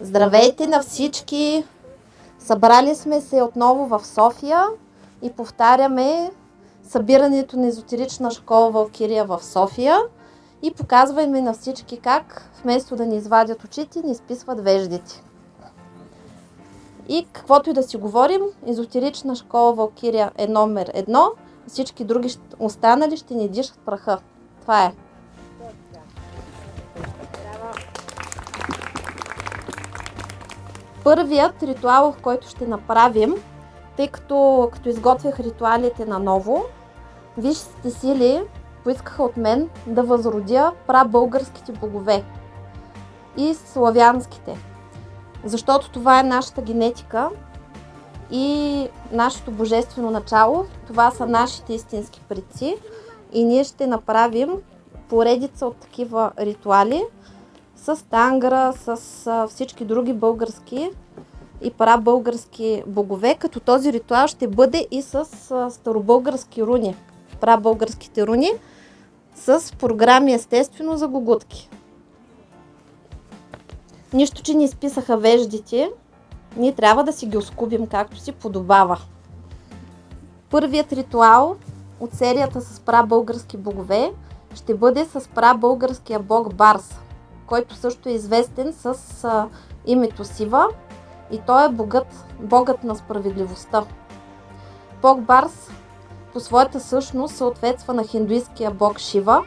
Здравейте на всички! Събрали сме се отново в София и повтаряме събирането на езотерична школа Валкирия в София и показваме на всички как вместо да ни извадят очите, ни изписват веждите. И каквото и да си говорим, езотерична школа Валкирия е номер едно, всички други останали ще ни дишат праха. Това е. Първият ритуал, който ще направим, тъй като като изготвях ритуалите на ново, висшите сили поискаха от мен да възродя прабългарските богове и славянските. Защото това е нашата генетика и нашето божествено начало. Това са нашите истински предци и ние ще направим поредица от такива ритуали, с тангра, с всички други български и прабългарски богове, като този ритуал ще бъде и с старобългарски руни, прабългарските руни, с програми естествено за гогутки. Нищо, че ни изписаха веждите, ние трябва да си ги оскубим както си подобава. Първият ритуал от серията с прабългарски богове ще бъде с прабългарския бог Барс, който също е известен с а, името Сива и той е богът, богът на справедливостта. Бог Барс по своята същност съответства на хиндуистския бог Шива.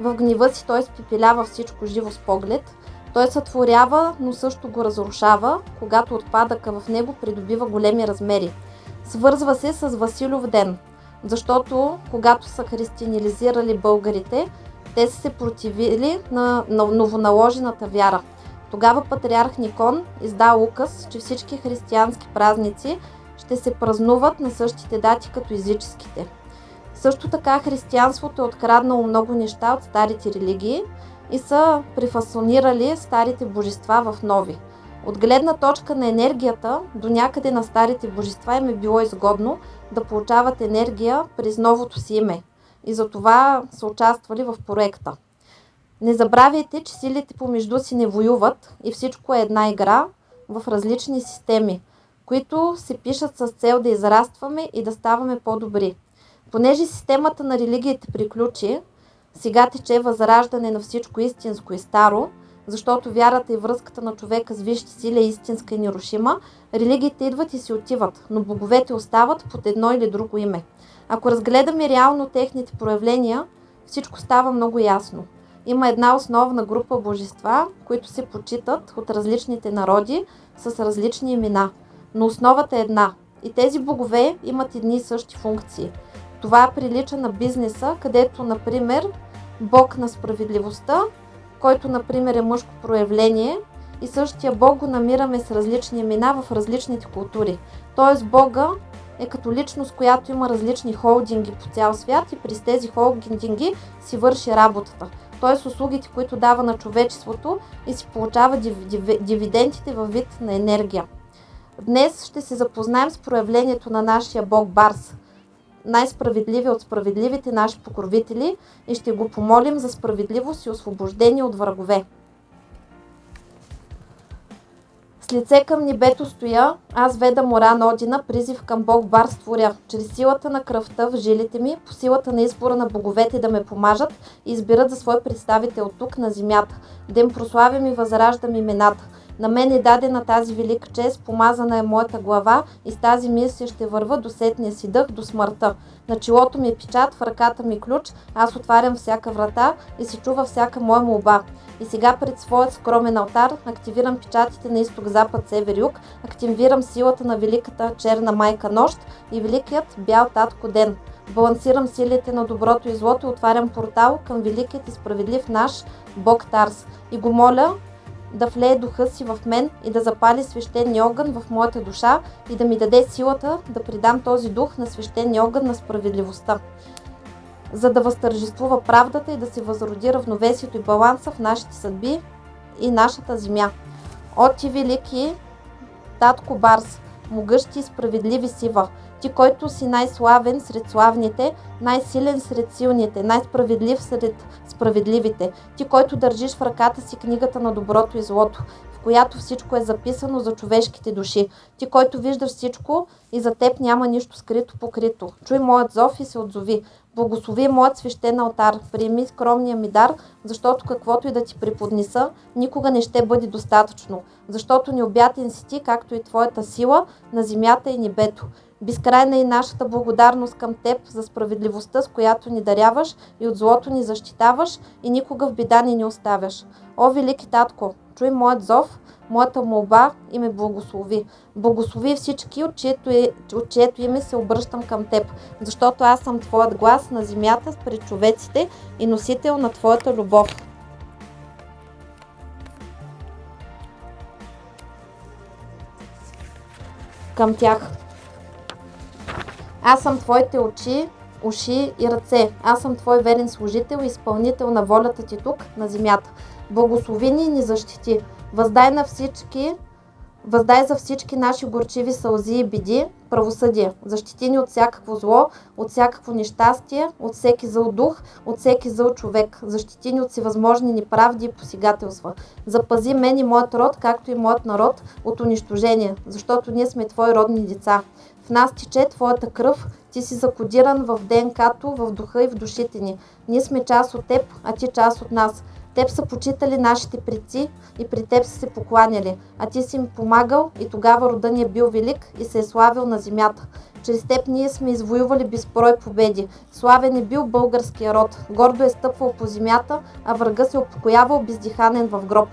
В гнева си той спепелява всичко живо с поглед. Той сътворява, но също го разрушава, когато отпадъка в него придобива големи размери. Свързва се с Василев ден, защото когато са християнилизирали българите, те са се противили на, на новоналожената вяра. Тогава патриарх Никон изда указ, че всички християнски празници ще се празнуват на същите дати като езическите. Също така християнството е откраднало много неща от старите религии и са префасонирали старите божества в нови. От гледна точка на енергията, до някъде на старите божества им е било изгодно да получават енергия през новото си име и затова са участвали в проекта. Не забравяйте, че силите помежду си не воюват и всичко е една игра в различни системи, които се пишат с цел да израстваме и да ставаме по-добри. Понеже системата на религиите приключи, сега тече възраждане на всичко истинско и старо, защото вярата и връзката на човека с висшите сили е истинска и нерушима, религиите идват и си отиват, но боговете остават под едно или друго име. Ако разгледаме реално техните проявления, всичко става много ясно. Има една основна група божества, които се почитат от различните народи с различни имена. Но основата е една. И тези богове имат едни и същи функции. Това прилича на бизнеса, където, например, бог на справедливостта, който, например, е мъжко проявление, и същия бог го намираме с различни имена в различните култури. Тоест бога е като личност, която има различни холдинги по цял свят и през тези холдинги си върши работата. Т.е. услугите, които дава на човечеството и си получава див, див, дивидендите във вид на енергия. Днес ще се запознаем с проявлението на нашия бог Барс, най-справедливи от справедливите наши покровители и ще го помолим за справедливост и освобождение от врагове. С лице към небето стоя, аз веда Моран Одина, призив към Бог Бар створя. Чрез силата на кръвта в жилите ми, по силата на избора на боговете да ме помажат и избират за свой представител тук на земята, им прославям и възраждам имената. На мен е дадена тази велика чест, помазана е моята глава и с тази мисия ще върва до сетния си дъх, до смъртта. На челото ми е печат, в ръката ми ключ, аз отварям всяка врата и се чува всяка моя молба. И сега пред своят скромен алтар активирам печатите на изток, запад, север, юг, активирам силата на великата черна майка нощ и великият бял татко ден. Балансирам силите на доброто и злото и отварям портал към великият и справедлив наш Бог Тарс. И го моля да влее духа си в мен и да запали свещения огън в моята душа и да ми даде силата да придам този дух на свещения огън на справедливостта за да възтържествува правдата и да се възроди равновесието и баланса в нашите съдби и нашата земя. О ти велики, татко Барс, могъщи и справедливи сива, ти, който си най-славен сред славните, най-силен сред силните, най-справедлив сред справедливите, ти, който държиш в ръката си книгата на доброто и злото, в която всичко е записано за човешките души. Ти, който виждаш всичко и за теб няма нищо скрито покрито. Чуй моят зов и се отзови. Благослови моят свещен алтар, приеми скромния ми дар, защото каквото и да ти преподнеса, никога не ще бъде достатъчно, защото необятен си ти, както и твоята сила на земята и небето. Безкрайна е нашата благодарност към Теб за справедливостта, с която ни даряваш и от злото ни защитаваш и никога в беда ни не оставяш. О, велики татко, чуй моят зов, моята молба и ме благослови. Благослови всички, от чието, е, от чието име се обръщам към Теб, защото аз съм Твоят глас на земята пред човеците и носител на Твоята любов. Към тях. Аз съм Твоите очи, уши и ръце. Аз съм Твой верен служител и изпълнител на волята Ти тук, на земята. Благослови ни и ни защити. Въздай на всички Въздай за всички наши горчиви сълзи и беди, правосъдие. Защити ни от всякакво зло, от всякакво нещастие, от всеки зъл дух, от всеки зъл човек. Защити ни от всевъзможни неправди и посигателства. Запази мен и моят род, както и моят народ, от унищожение, защото ние сме Твои родни деца. Нас тече Твоята кръв, Ти си закодиран в ДНК-то, в духа и в душите ни. Ние сме част от Теб, а Ти част от нас. Теб са почитали нашите предци и при Теб са се покланяли, а Ти си им помагал и тогава рода ни е бил велик и се е славил на земята. Чрез Теб ние сме извоювали безброй победи. Славен е бил българския род, гордо е стъпвал по земята, а врага се упокоявал бездиханен в гроб.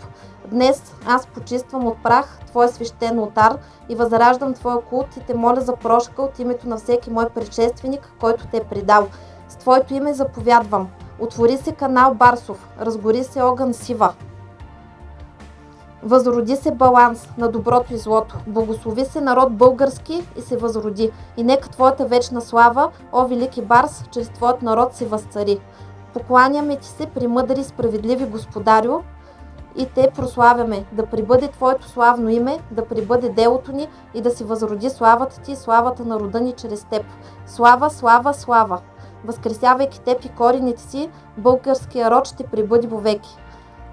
Днес аз почиствам от прах Твой свещен отар и възраждам Твоя култ и те моля за прошка от името на всеки мой предшественик, който те е предал. С Твоето име заповядвам. Отвори се канал Барсов, разгори се огън Сива. Възроди се баланс на доброто и злото. Благослови се народ български и се възроди. И нека Твоята вечна слава, о велики Барс, чрез Твоят народ се възцари. Покланяме Ти се при мъдри и справедливи господарю и Те прославяме. Да прибъде Твоето славно име, да прибъде делото ни и да се възроди славата Ти и славата на рода ни чрез Теб. Слава, слава, слава! възкресявайки теб и корените си, българския род ще прибъди веки.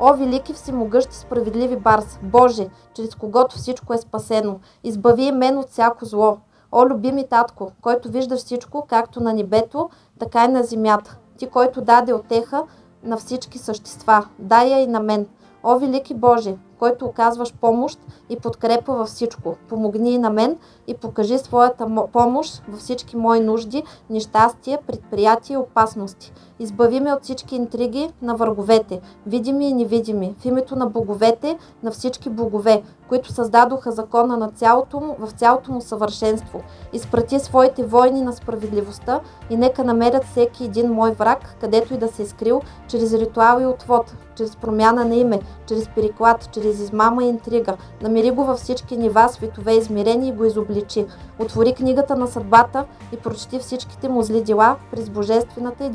О, велики всемогъщи справедливи Барс, Боже, чрез когото всичко е спасено, избави мен от всяко зло. О, любими татко, който вижда всичко, както на небето, така и на земята. Ти, който даде отеха на всички същества, дай я и на мен. О, велики Боже, който оказваш помощ и подкрепа във всичко. Помогни и на мен и покажи своята помощ във всички мои нужди, нещастия, предприятия и опасности. Избави ме от всички интриги на враговете, видими и невидими, в името на боговете, на всички богове, които създадоха закона на цялото му, в цялото му съвършенство. Изпрати своите войни на справедливостта и нека намерят всеки един мой враг, където и да се е скрил, чрез ритуал и отвод, чрез промяна на име, чрез переклад, чрез измама и интрига. Намери го във всички нива, светове измерени и го изобличи. Отвори книгата на съдбата и прочети всичките му зли дела през божествената и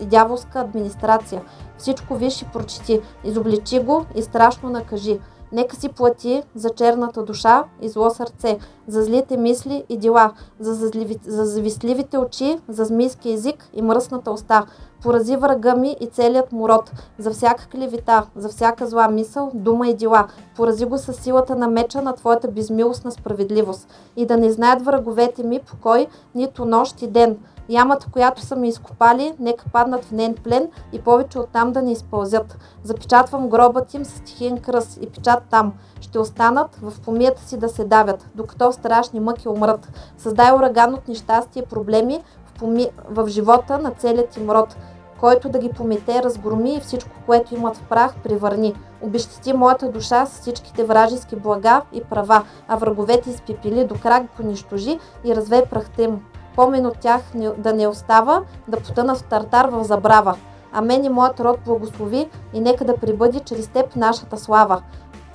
и дяволска администрация. Всичко виж и прочети, изобличи го и страшно накажи. Нека си плати за черната душа и зло сърце, за злите мисли и дела, за, зазливи, за завистливите очи, за змийски език и мръсната уста. Порази врага ми и целият му род, за всяка клевита, за всяка зла мисъл, дума и дела. Порази го със силата на меча на Твоята безмилостна справедливост. И да не знаят враговете ми покой, нито нощ и ден, Ямата, която са ми изкопали, нека паднат в нейн плен и повече оттам да не изпълзят. Запечатвам гробът им с тихин кръс и печат там. Ще останат в помията си да се давят, докато страшни мъки умрат. Създай ураган от нещастие и проблеми в, поми... в живота на целият им род който да ги помете, разгроми и всичко, което имат в прах, превърни. Обещати моята душа с всичките вражески блага и права, а враговете изпепели до крак понищожи и разве прахта им. Помен от тях да не остава, да потънат в тартар в забрава. А мен и моят род благослови и нека да прибъди чрез теб нашата слава.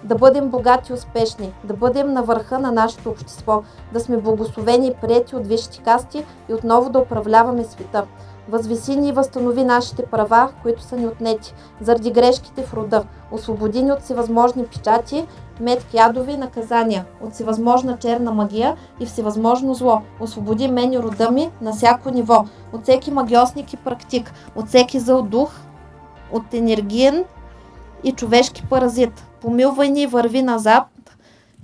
Да бъдем богати и успешни, да бъдем на върха на нашето общество, да сме благословени и прияти от висшите касти и отново да управляваме света. Възвиси ни и възстанови нашите права, които са ни отнети, заради грешките в рода. Освободи ни от всевъзможни печати, метки ядови наказания, от всевъзможна черна магия и всевъзможно зло. Освободи мен и рода ми на всяко ниво, от всеки магиосник и практик, от всеки зъл дух, от енергиен и човешки паразит. Помилвай ни и върви назад,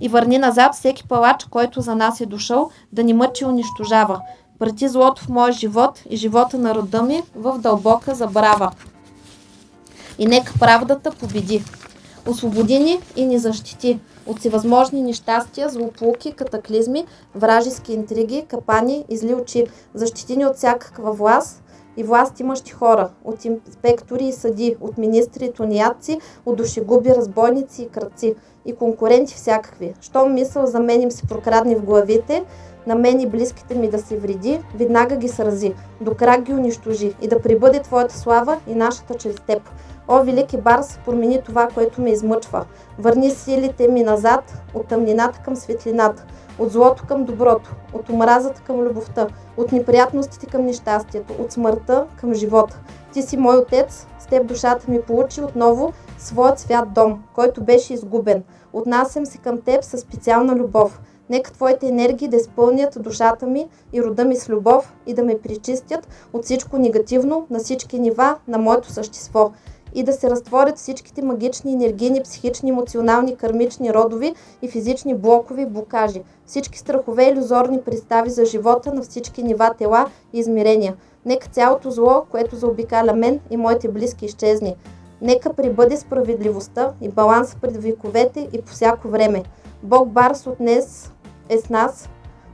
и върни назад всеки палач, който за нас е дошъл, да ни мъчи и унищожава. Прати злото в моя живот и живота на рода ми в дълбока забрава. И нека правдата победи. Освободи ни и ни защити от всевъзможни нещастия, злополуки, катаклизми, вражески интриги, капани и зли очи. Защити ни от всякаква власт и власт имащи хора, от инспектори и съди, от министри и тунеядци, от душегуби, разбойници и кръци и конкуренти всякакви. Щом мисъл за мен им се прокрадни в главите, на мен и близките ми да се вреди, веднага ги срази, до крак ги унищожи и да прибъде Твоята слава и нашата чрез Теб. О, велики Барс, промени това, което ме измъчва. Върни силите ми назад, от тъмнината към светлината, от злото към доброто, от омразата към любовта, от неприятностите към нещастието, от смъртта към живота. Ти си мой отец, с теб душата ми получи отново своят свят дом, който беше изгубен. Отнасям се към теб със специална любов. Нека Твоите енергии да изпълнят душата ми и рода ми с любов и да ме причистят от всичко негативно на всички нива на моето същество и да се разтворят всичките магични, енергийни, психични, емоционални, кармични, родови и физични блокови блокажи. Всички страхове и иллюзорни представи за живота на всички нива, тела и измерения. Нека цялото зло, което заобикаля мен и моите близки, изчезне. Нека прибъде справедливостта и баланс пред вековете и по всяко време. Бог Барс от днес е с нас,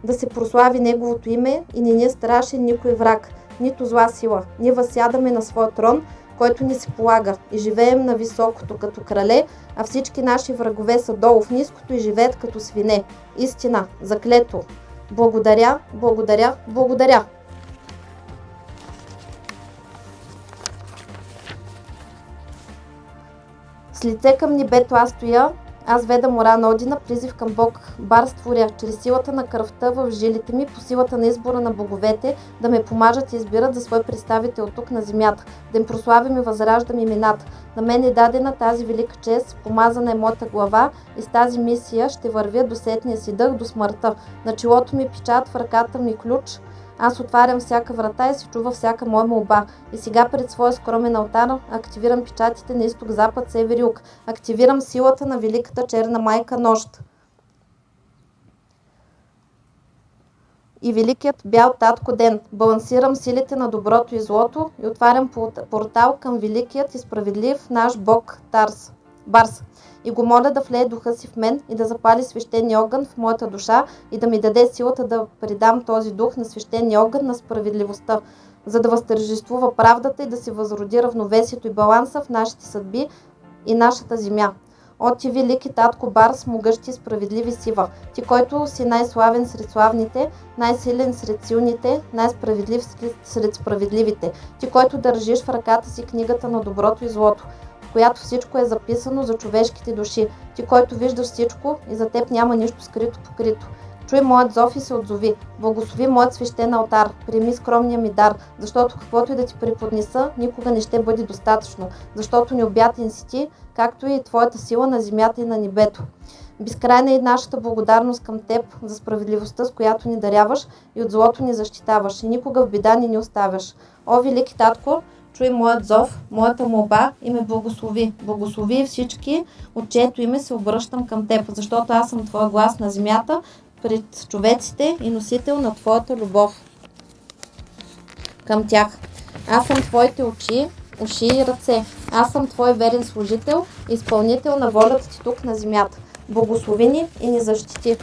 да се прослави Неговото име и не ни е страшен никой враг, нито зла сила. Ние възсядаме на своя трон, който ни се полага и живеем на високото като крале, а всички наши врагове са долу в ниското и живеят като свине. Истина, заклето. Благодаря, благодаря, благодаря. С лице към небето аз стоя, аз ведам Оран Одина, призив към Бог, бар створя, чрез силата на кръвта в жилите ми, по силата на избора на боговете, да ме помажат и избират за свой представител тук на земята, да им прославим и възраждам имената. На мен е дадена тази велика чест, помазана е моята глава и с тази мисия ще вървя до сетния си дъх, до смъртта. На челото ми печат, в ръката ми ключ, аз отварям всяка врата и се чува всяка моя молба. И сега пред своя скромен алтар активирам печатите на изток, запад, север юг. Активирам силата на великата черна майка нощ. и великият бял татко ден. Балансирам силите на доброто и злото и отварям портал към великият и справедлив наш бог Тарс. Барс и го моля да влее духа си в мен и да запали свещения огън в моята душа и да ми даде силата да предам този дух на свещения огън на справедливостта, за да възтържествува правдата и да се възроди равновесието и баланса в нашите съдби и нашата земя. О ти велики татко Барс, могъщи справедливи сива, ти който си най-славен сред славните, най-силен сред силните, най-справедлив сред справедливите, ти който държиш в ръката си книгата на доброто и злото, която всичко е записано за човешките души. Ти, който виждаш всичко и за теб няма нищо скрито покрито. Чуй моят зов и се отзови. Благослови моят свещен алтар. Приеми скромния ми дар, защото каквото и да ти преподнеса, никога не ще бъде достатъчно, защото необятен си ти, както и твоята сила на земята и на небето. Безкрайна е нашата благодарност към Теб за справедливостта, с която ни даряваш и от злото ни защитаваш и никога в беда ни не оставяш. О, велики татко, чуй моят зов, моята молба и ме благослови. Благослови всички, от чието име се обръщам към Теб, защото аз съм Твоя глас на земята, пред човеците и носител на Твоята любов. към тях. Аз съм твоите очи, уши и ръце. Аз съм твой верен служител, изпълнител на волята ти тук на земята. Благослови ни и ни защити.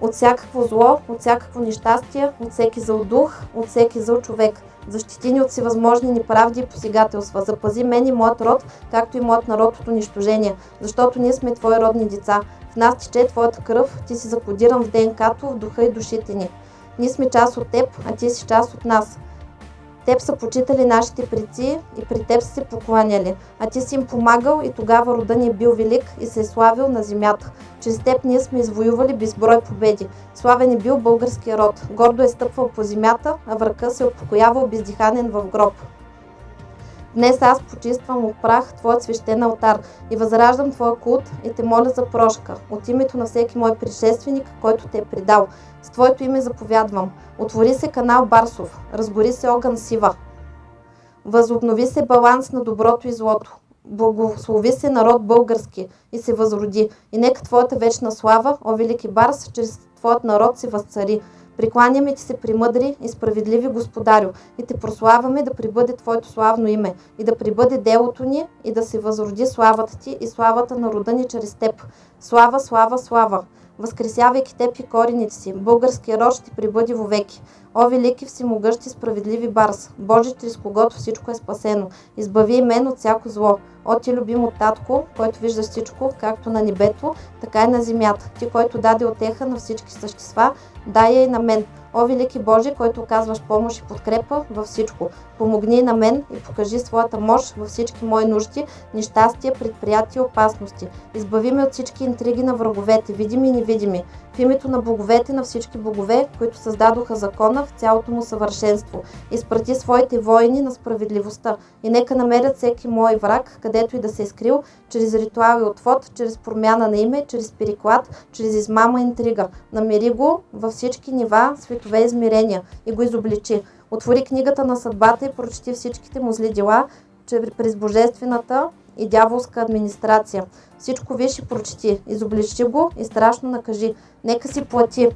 От всякакво зло, от всякакво нещастие, от всеки зъл дух, от всеки зъл човек. Защити ни от всевъзможни неправди и посегателства. Запази мен и моят род, както и моят народ от унищожение, защото ние сме Твои родни деца. В нас тече Твоята кръв, Ти си закодиран в ДНК-то, в духа и душите ни. Ние сме част от Теб, а Ти си част от нас. Теб са почитали нашите предци и при Теб са се покланяли, а Ти си им помагал и тогава рода ни е бил велик и се е славил на земята. Чрез Теб ние сме извоювали безброй победи. Славен е бил българския род. Гордо е стъпвал по земята, а връка се е упокоявал бездиханен в гроб. Днес аз почиствам от прах Твоят свещен алтар и възраждам Твоя култ и те моля за прошка от името на всеки мой предшественик, който те е предал. С Твоето име заповядвам. Отвори се канал Барсов, разгори се огън Сива. Възобнови се баланс на доброто и злото. Благослови се народ български и се възроди. И нека Твоята вечна слава, о велики Барс, чрез Твоят народ се възцари. Прикланяме ти се примъдри и справедливи господарю и те прославяме да прибъде Твоето славно име и да прибъде делото ни и да се възроди славата ти и славата на рода ни чрез Теб. Слава, слава, слава! Възкресявайки Теб и корените си, българския род ще прибъде вовеки. О, велики всемогъщи справедливи Барс, Боже, чрез когото всичко е спасено, избави и мен от всяко зло. О, ти любимо татко, който вижда всичко, както на небето, така и на земята. Ти, който даде отеха на всички същества, дай я и на мен. О, велики Боже, който оказваш помощ и подкрепа във всичко, помогни на мен и покажи своята мощ във всички мои нужди, нещастия, предприятия и опасности. Избави ме от всички интриги на враговете, видими и невидими. В името на боговете на всички богове, които създадоха закона в цялото му съвършенство. Изпрати своите воини на справедливостта и нека намерят всеки мой враг, където и да се е скрил, чрез ритуал и отвод, чрез промяна на име, чрез переклад, чрез измама и интрига. Намери го във всички нива, светове измерения и го изобличи. Отвори книгата на съдбата и прочети всичките му зли дела, че през божествената и дяволска администрация. Всичко виж и прочети, изобличи го и страшно накажи. Нека си плати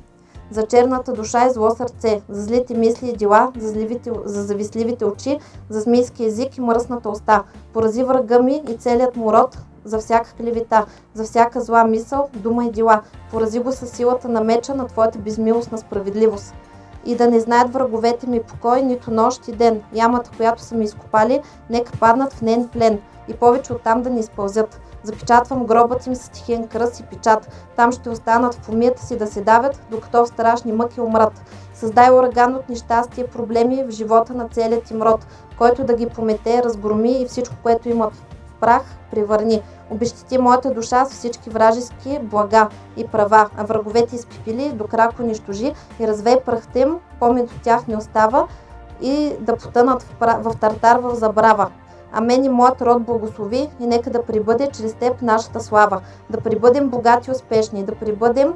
за черната душа и зло сърце, за злите мисли и дела, за, зливите, за завистливите очи, за змийски език и мръсната уста. Порази врага ми и целият му род, за всяка клевета, за всяка зла мисъл, дума и дела. Порази го със силата на меча на Твоята безмилостна справедливост. И да не знаят враговете ми покой, нито нощ и ден. Ямата, която са ми изкопали, нека паднат в нен плен и повече оттам да не изпълзят. Запечатвам гробът им с тихен кръст и печат. Там ще останат в помията си да се давят, докато в страшни мъки умрат. Създай ураган от нещастие, проблеми в живота на целият им род, който да ги помете, разгроми и всичко, което имат прах, превърни. Обещати моята душа с всички вражески блага и права, а враговете изпипили, до крак унищожи и развей прахта им, помет от тях не остава и да потънат в, в тартар в забрава. А мен и моят род благослови и нека да прибъде чрез теб нашата слава, да прибъдем богати и успешни, да прибъдем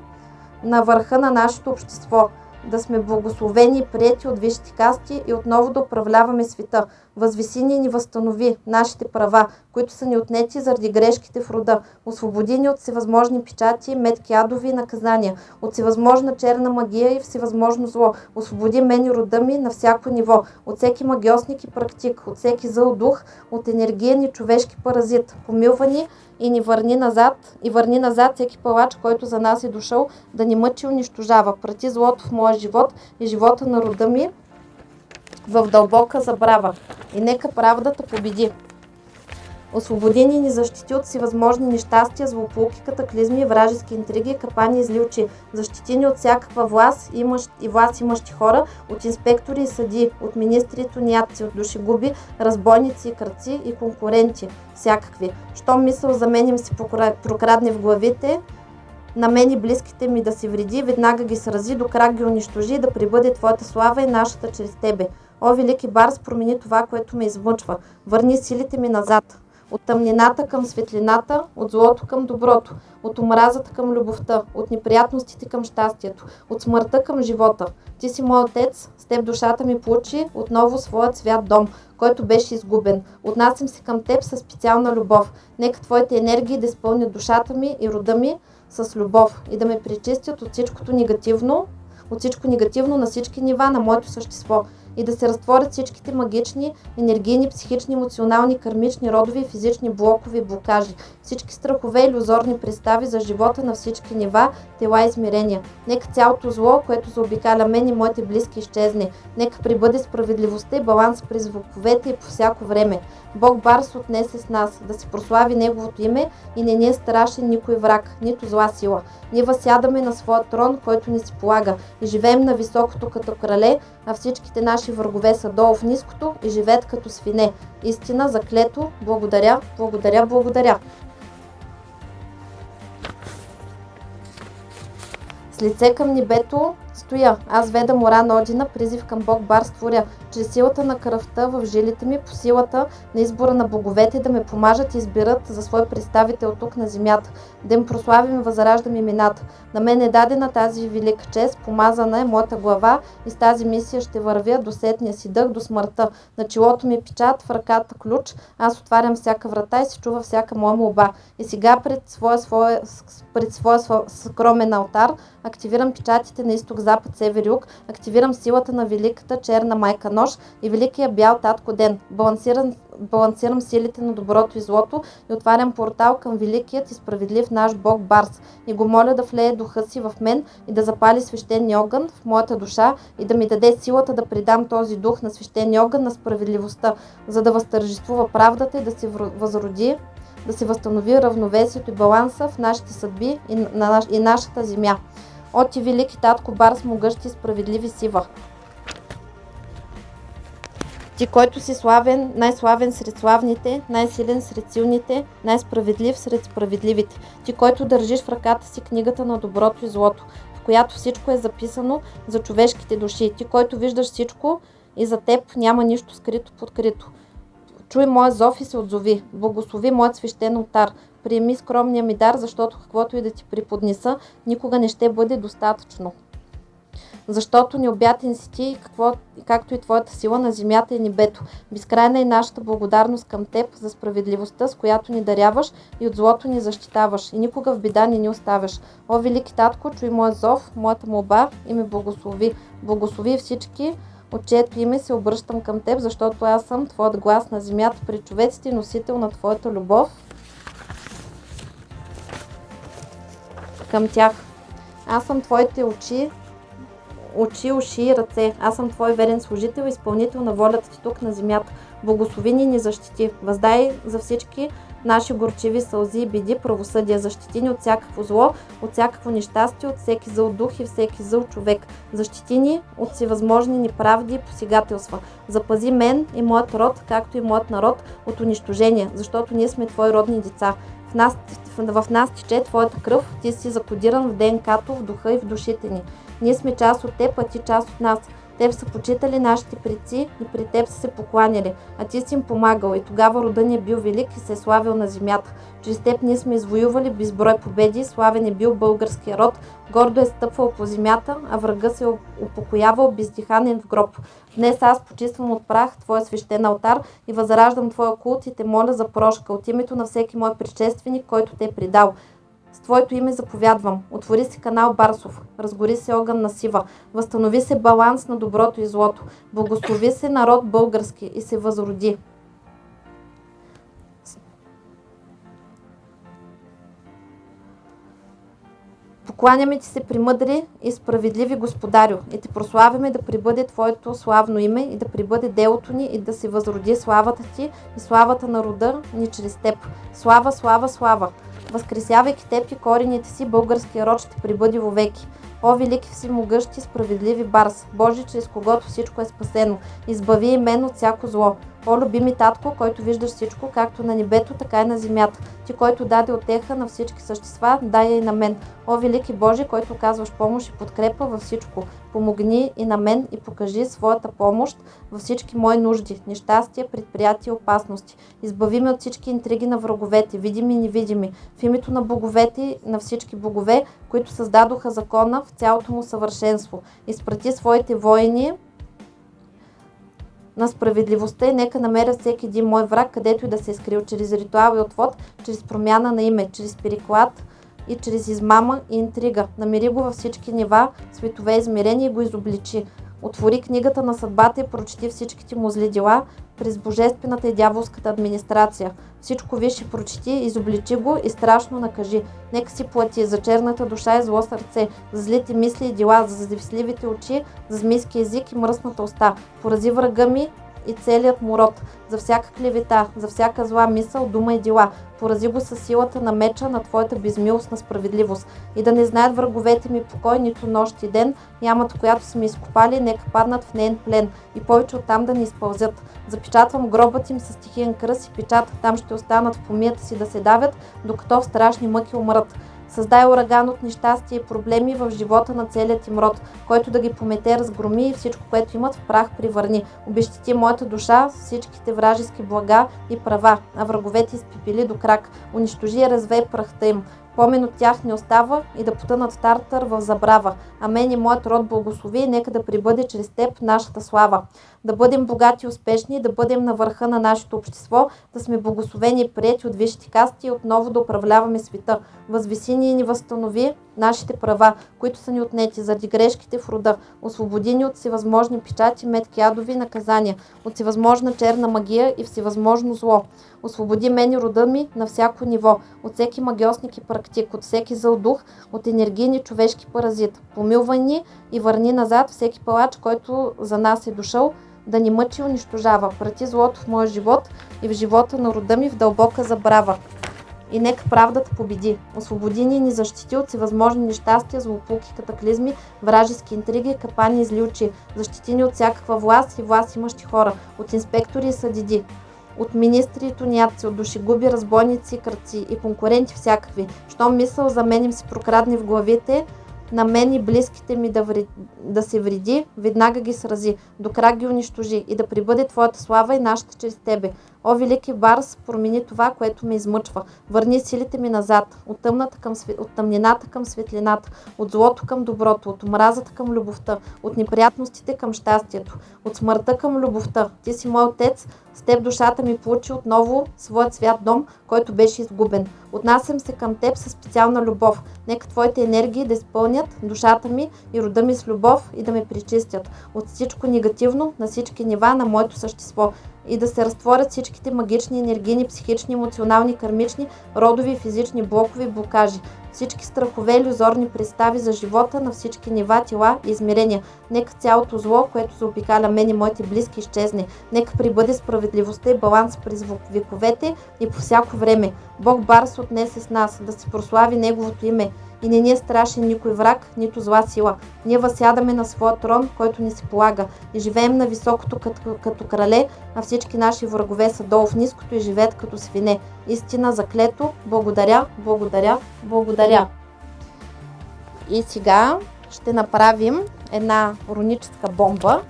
на върха на нашето общество, да сме благословени и прияти от висшите касти и отново да управляваме света. Възвиси ни и ни възстанови нашите права, които са ни отнети заради грешките в рода. Освободи ни от всевъзможни печати, метки адови и наказания, от всевъзможна черна магия и всевъзможно зло. Освободи мен и рода ми на всяко ниво, от всеки магиосник и практик, от всеки зъл дух, от енергиен и човешки паразит. Помилва ни и ни върни назад, и върни назад всеки палач, който за нас е дошъл да ни мъчи и унищожава. Прати злото в моя живот и живота на рода ми в дълбока забрава. И нека правдата победи. Освободи ни ни защити от всевъзможни нещастия, злополуки, катаклизми, вражески интриги, капани и зли очи. Защити ни от всякаква власт имащ, и власт имащи хора, от инспектори и съди, от министри и тоняци, от душегуби, разбойници и кръци и конкуренти, всякакви. Щом мисъл за мен им се прокрадне в главите, на мен и близките ми да си вреди, веднага ги срази, до крак ги унищожи, да прибъде Твоята слава и нашата чрез Тебе. О, велики Барс, промени това, което ме измъчва. Върни силите ми назад. От тъмнината към светлината, от злото към доброто, от омразата към любовта, от неприятностите към щастието, от смъртта към живота. Ти си мой отец, с теб душата ми получи отново своят свят дом, който беше изгубен. Отнасям се към теб със специална любов. Нека твоите енергии да изпълнят душата ми и рода ми с любов и да ме пречистят от всичкото негативно, от всичко негативно на всички нива на моето същество и да се разтворят всичките магични, енергийни, психични, емоционални, кармични, родови и физични блокови блокажи, всички страхове и иллюзорни представи за живота на всички нива, тела и измерения. Нека цялото зло, което заобикаля мен и моите близки изчезне. Нека прибъде справедливостта и баланс при звуковете и по всяко време. Бог Барс отнесе с нас, да се прослави Неговото име и не ни е страшен никой враг, нито зла сила. Ние възсядаме на своя трон, който ни се полага и живеем на високото като крале, а всичките наши врагове са долу в ниското и живеят като свине. Истина, заклето, благодаря, благодаря, благодаря. С лице към небето стоя. Аз веда мора на Одина, призив към Бог бар створя, чрез силата на кръвта в жилите ми, по силата на избора на боговете да ме помажат и избират за свой представител тук на земята, да им прославим и възраждам имената. На мен е дадена тази велика чест, помазана е моята глава и с тази мисия ще вървя до сетния си дъх, до смъртта. На челото ми е печат, в ръката ключ, аз отварям всяка врата и се чува всяка моя молба. И сега пред своя, своя, пред своя скромен алтар активирам печатите на изток, запад, север, юг, активирам силата на великата черна майка нож и великия бял татко ден. Балансирам, балансирам силите на доброто и злото и отварям портал към великият и справедлив наш Бог Барс и го моля да влее духа си в мен и да запали свещения огън в моята душа и да ми даде силата да придам този дух на свещения огън на справедливостта, за да възтържествува правдата и да се възроди да се възстанови равновесието и баланса в нашите съдби и, на, и нашата земя. От ти велики татко Барс могъщи справедливи сива. Ти, който си славен, най-славен сред славните, най-силен сред силните, най-справедлив сред справедливите. Ти, който държиш в ръката си книгата на доброто и злото, в която всичко е записано за човешките души. Ти, който виждаш всичко и за теб няма нищо скрито подкрито. Чуй моя зов и се отзови. Благослови моят свещен отар. Приеми скромния ми дар, защото каквото и да ти приподнеса, никога не ще бъде достатъчно. Защото необятен си ти, какво, както и твоята сила на земята и небето. Безкрайна е нашата благодарност към теб за справедливостта, с която ни даряваш и от злото ни защитаваш. И никога в беда не ни оставяш. О, велики татко, чуй моя зов, моята молба и ме благослови. Благослови всички, от чието име се обръщам към теб, защото аз съм Твоят глас на земята при човеците, носител на Твоята любов към тях. Аз съм Твоите очи, очи, уши и ръце. Аз съм Твой верен служител, изпълнител на волята Ти тук на земята. Благослови ни ни защити. Въздай за всички наши горчиви сълзи и биди, правосъдие, защити ни от всякакво зло, от всякакво нещастие, от всеки зъл дух и всеки зъл човек. Защити ни от всевъзможни неправди и посегателства. Запази мен и моят род, както и моят народ, от унищожение, защото ние сме Твои родни деца. В нас, в нас тече Твоята кръв, Ти си закодиран в ДНК-то, в духа и в душите ни. Ние сме част от Теб, а Ти част от нас. Теб са почитали нашите предци и при Теб са се покланяли, а Ти си им помагал и тогава рода ни е бил велик и се е славил на земята. Чрез Теб ние сме извоювали безброй победи, славен е бил българския род, гордо е стъпвал по земята, а врага се е упокоявал бездиханен в гроб. Днес аз почиствам от прах Твоя свещен алтар и възраждам Твоя култ и те моля за прошка от името на всеки мой предшественик, който те е предал. С Твоето име заповядвам. Отвори се канал Барсов. Разгори се огън на сива. Възстанови се баланс на доброто и злото. Благослови се народ български и се възроди. Покланяме ти се при мъдри и справедливи господарю и те прославяме да прибъде Твоето славно име и да прибъде делото ни и да се възроди славата ти и славата на рода ни чрез Теб. Слава, слава, слава! Възкресявайки теб и корените си, българския род ще прибъди вовеки. О, велики всемогъщи, справедливи Барс, Божи, чрез когото всичко е спасено, избави и мен от всяко зло. О, любими татко, който виждаш всичко, както на небето, така и на земята. Ти, който даде отеха на всички същества, дай и на мен. О, велики Божи, който казваш помощ и подкрепа във всичко. Помогни и на мен и покажи своята помощ във всички мои нужди, нещастия, предприятия и опасности. Избави ме от всички интриги на враговете, видими и невидими. В името на боговете, на всички богове, които създадоха закона в цялото му съвършенство. Изпрати своите воини, на справедливостта и нека намеря всеки един мой враг, където и да се е скрил, чрез ритуал и отвод, чрез промяна на име, чрез переклад и чрез измама и интрига. Намери го във всички нива, светове измерения и го изобличи. Отвори книгата на съдбата и прочети всичките му зли дела през божествената и дяволската администрация. Всичко виж прочети, изобличи го и страшно накажи. Нека си плати за черната душа и зло сърце, за злите мисли и дела, за завистливите очи, за змийски език и мръсната уста. Порази врага ми и целият му род, за всяка клевета, за всяка зла мисъл, дума и дела. Порази го със силата на меча на твоята безмилостна справедливост. И да не знаят враговете ми покой, нито нощ и ден, ямата, която са ми изкопали, нека паднат в нейн плен и повече оттам да не изпълзят. Запечатвам гробът им с стихиен кръст и печат, там ще останат в помията си да се давят, докато в страшни мъки умрат. Създай ураган от нещастие и проблеми в живота на целият им род, който да ги помете, разгроми и всичко, което имат в прах привърни. Обещати моята душа с всичките вражески блага и права, а враговете изпипили до крак. Унищожи и развей прахта им. Помен от тях не остава и да потънат в Тартър в забрава. А мен и моят род благослови и нека да прибъде чрез теб нашата слава. Да бъдем богати и успешни, да бъдем на върха на нашето общество, да сме благословени и прияти от висшите касти и отново да управляваме света. Възвиси ни и ни възстанови нашите права, които са ни отнети заради грешките в рода. Освободи ни от всевъзможни печати, метки, ядови наказания, от всевъзможна черна магия и всевъзможно зло. Освободи мен и рода ми на всяко ниво, от всеки магиосник и практик, от всеки зъл дух, от енергийни човешки паразит. Помилвай ни и върни назад всеки палач, който за нас е дошъл, да ни мъчи и унищожава. Прати злото в моя живот и в живота на рода ми в дълбока забрава. И нека правдата победи. Освободи ни и ни защити от всевъзможни нещастия, злополуки, катаклизми, вражески интриги, капани и зли очи. Защити ни от всякаква власт и власт имащи хора, от инспектори и съдиди, от министри и туняци, от душегуби, разбойници, кръци и конкуренти всякакви. Щом мисъл за мен им се прокрадне в главите, на мен и близките ми да, вред... да се вреди, веднага ги срази, до крак ги унищожи и да прибъде Твоята слава и нашата чрез Тебе. О, велики Барс, промени това, което ме измъчва. Върни силите ми назад, от, тъмната към свет... от тъмнината към светлината, от злото към доброто, от омразата към любовта, от неприятностите към щастието, от смъртта към любовта. Ти си мой отец, с теб душата ми получи отново своят свят дом, който беше изгубен. Отнасям се към теб със специална любов. Нека твоите енергии да изпълнят душата ми и рода ми с любов и да ме причистят от всичко негативно на всички нива на моето същество и да се разтворят всичките магични, енергийни, психични, емоционални, кармични, родови и физични блокови блокажи. Всички страхове, иллюзорни представи за живота на всички нива, тела и измерения. Нека цялото зло, което заобикаля мен и моите близки, изчезне. Нека прибъде справедливостта и баланс през вековете и по всяко време. Бог Барс отнесе с нас, да се прослави Неговото име и не ни е страшен никой враг, нито зла сила. Ние възсядаме на своя трон, който ни се полага и живеем на високото като, като крале, а всички наши врагове са долу в ниското и живеят като свине. Истина заклето, благодаря, благодаря, благодаря. И сега ще направим една руническа бомба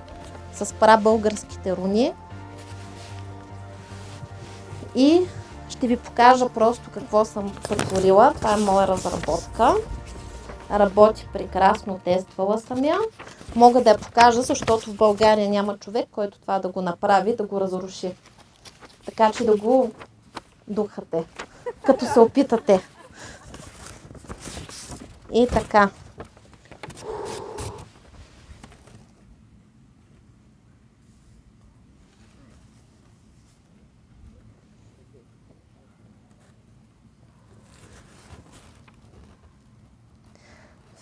с пара българските руни. И ще ви покажа просто какво съм сътворила. Това е моя разработка. Работи прекрасно, тествала съм я. Мога да я покажа, защото в България няма човек, който това да го направи, да го разруши. Така че да го духате, като се опитате. И така.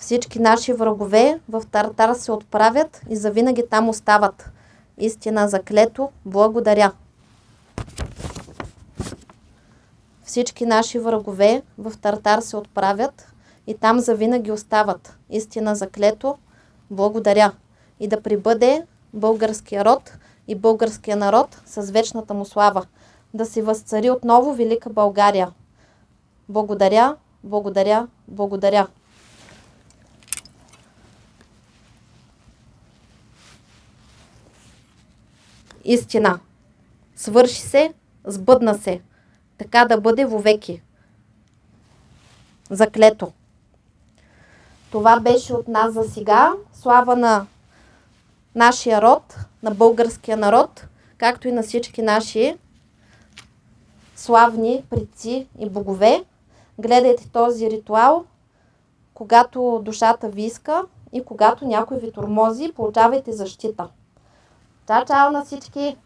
Всички наши врагове в Тартар се отправят и завинаги там остават. Истина заклето, благодаря. Всички наши врагове в Тартар се отправят и там завинаги остават. Истина заклето, благодаря. И да прибъде българския род и българския народ с вечната му слава. Да се възцари отново Велика България. Благодаря, благодаря, благодаря. Истина. Свърши се, сбъдна се. Така да бъде вовеки. Заклето. Това беше от нас за сега. Слава на нашия род, на българския народ, както и на всички наши славни предци и богове. Гледайте този ритуал, когато душата ви иска и когато някой ви тормози, получавайте защита. Чао, чао на всички!